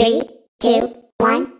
Three, two, one,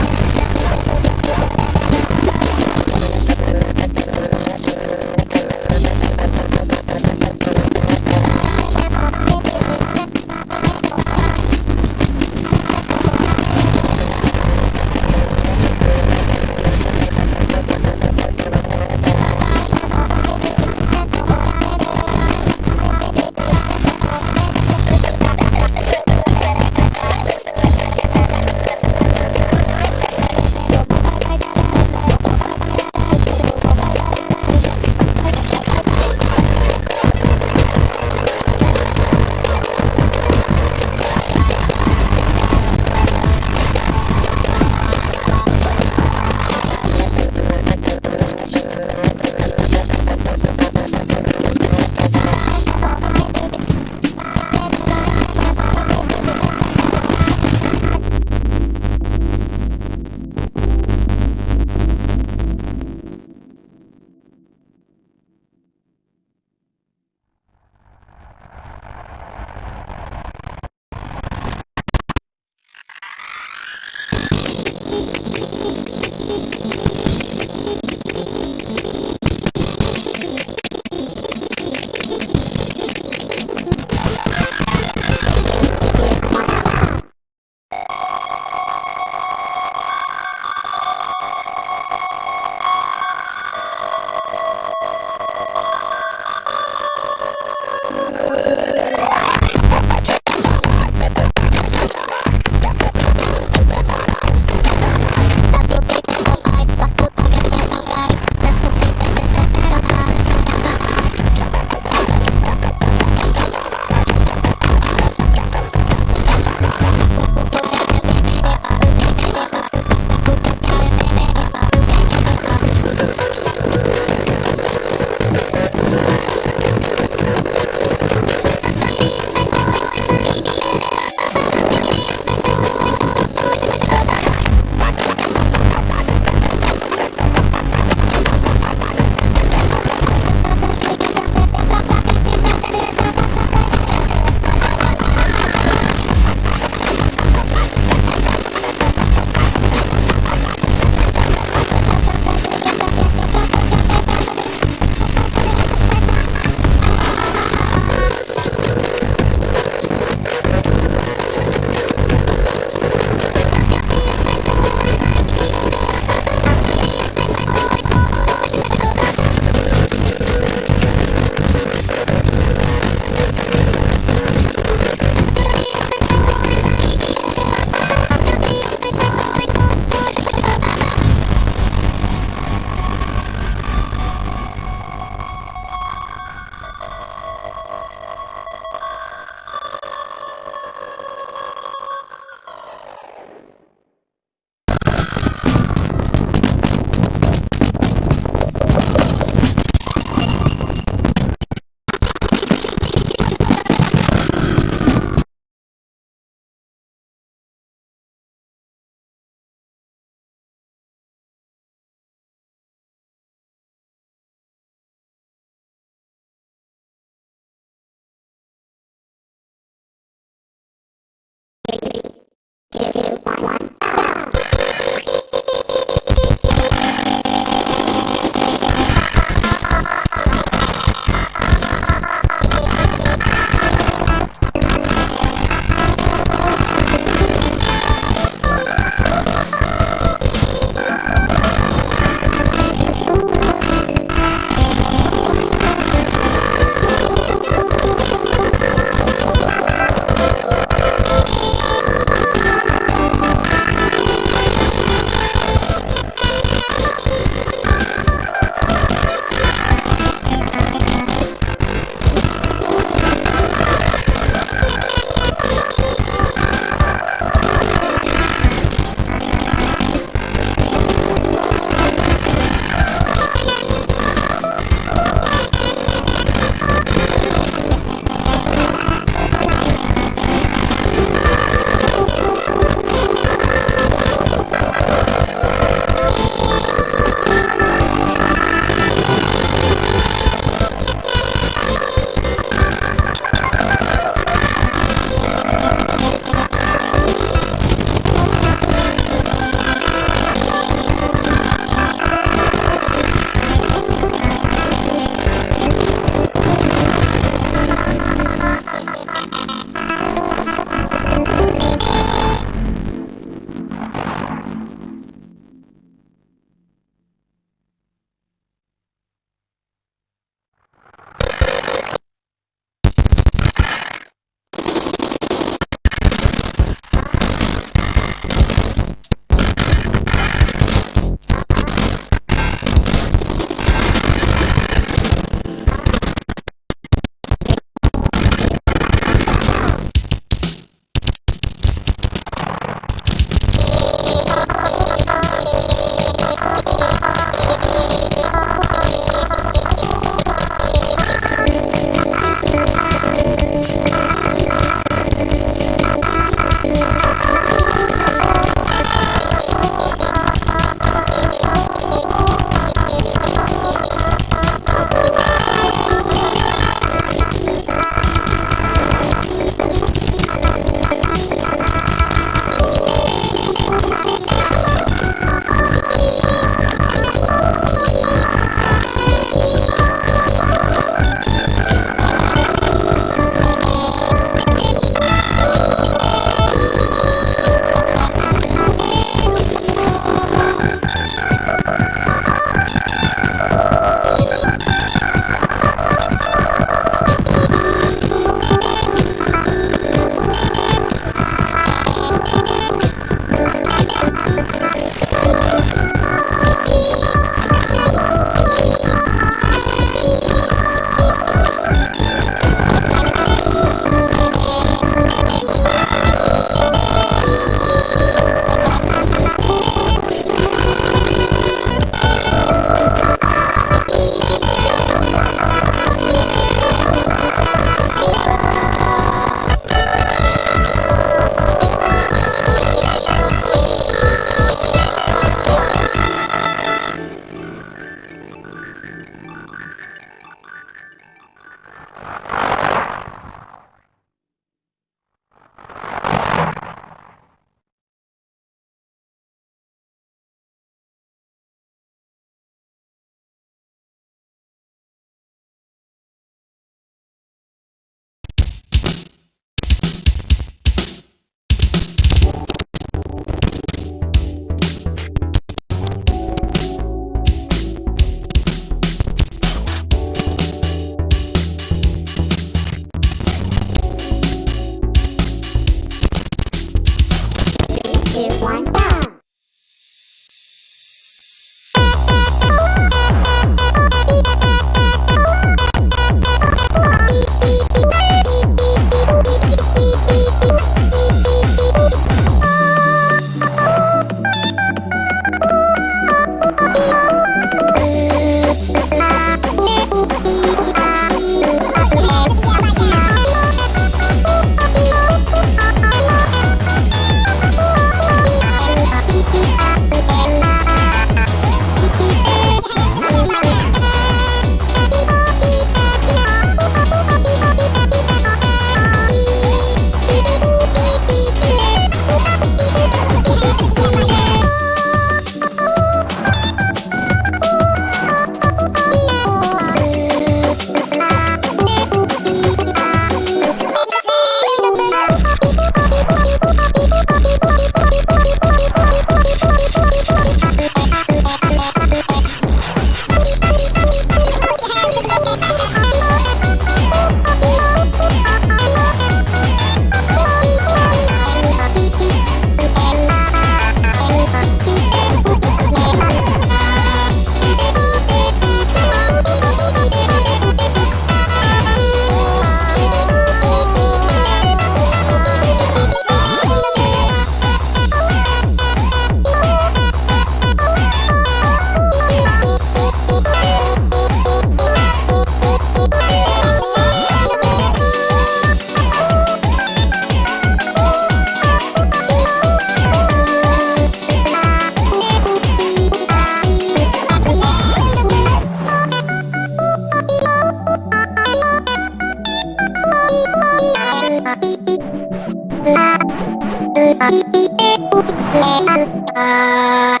Udah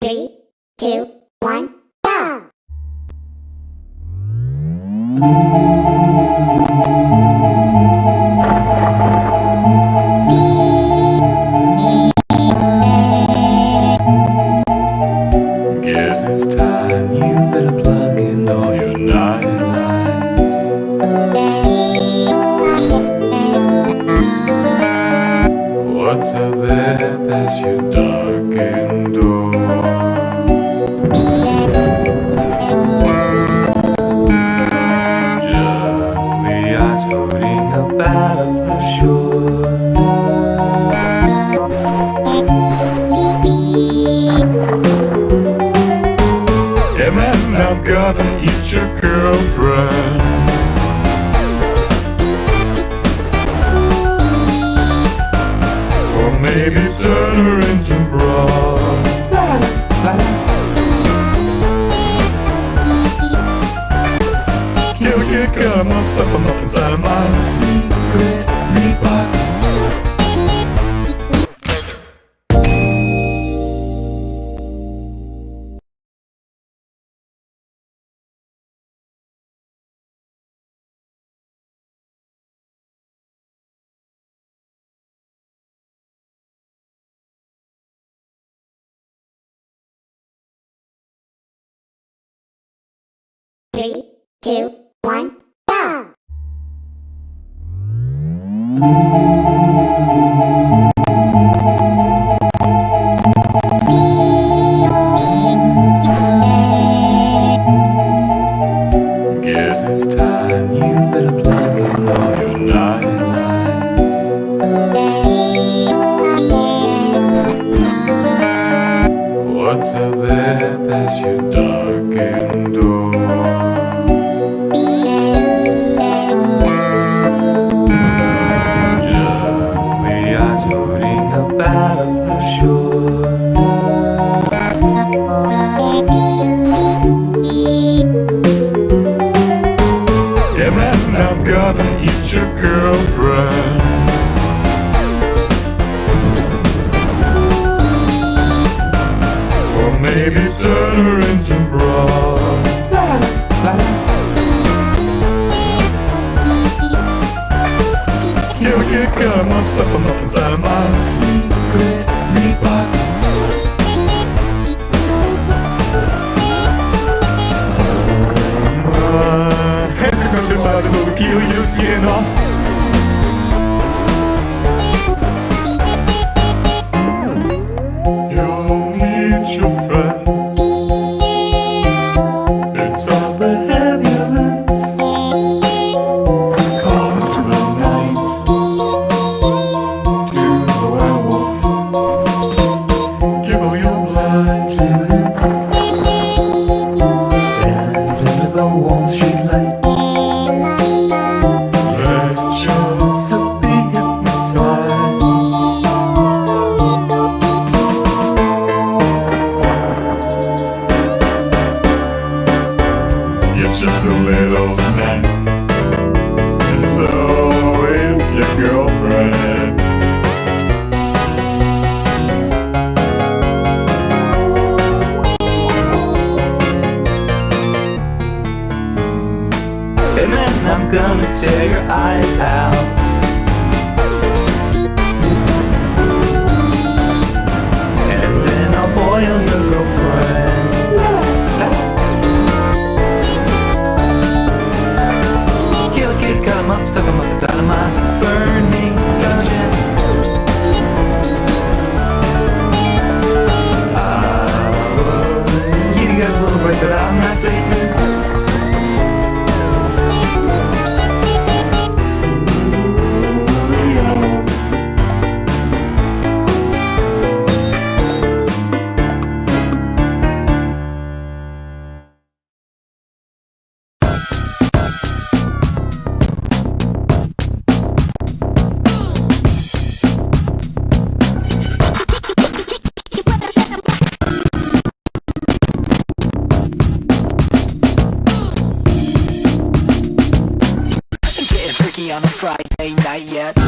Three, two, Come up, stuck him up inside of my secret meat Three, two, one. to the turn her into broth. La la la la. A I'm up, step him up inside my seat. On a Friday night yet